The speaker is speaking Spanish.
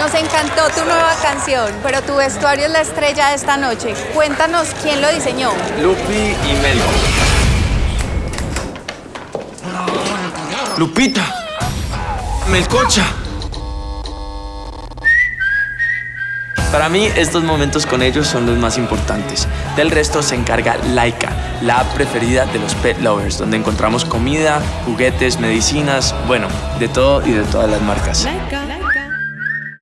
Nos encantó tu nueva canción, pero tu vestuario es la estrella de esta noche. Cuéntanos quién lo diseñó. Lupi y Melco. Lupita. Melcocha. Para mí, estos momentos con ellos son los más importantes. Del resto se encarga Laika, la preferida de los pet lovers, donde encontramos comida, juguetes, medicinas, bueno, de todo y de todas las marcas. Laika.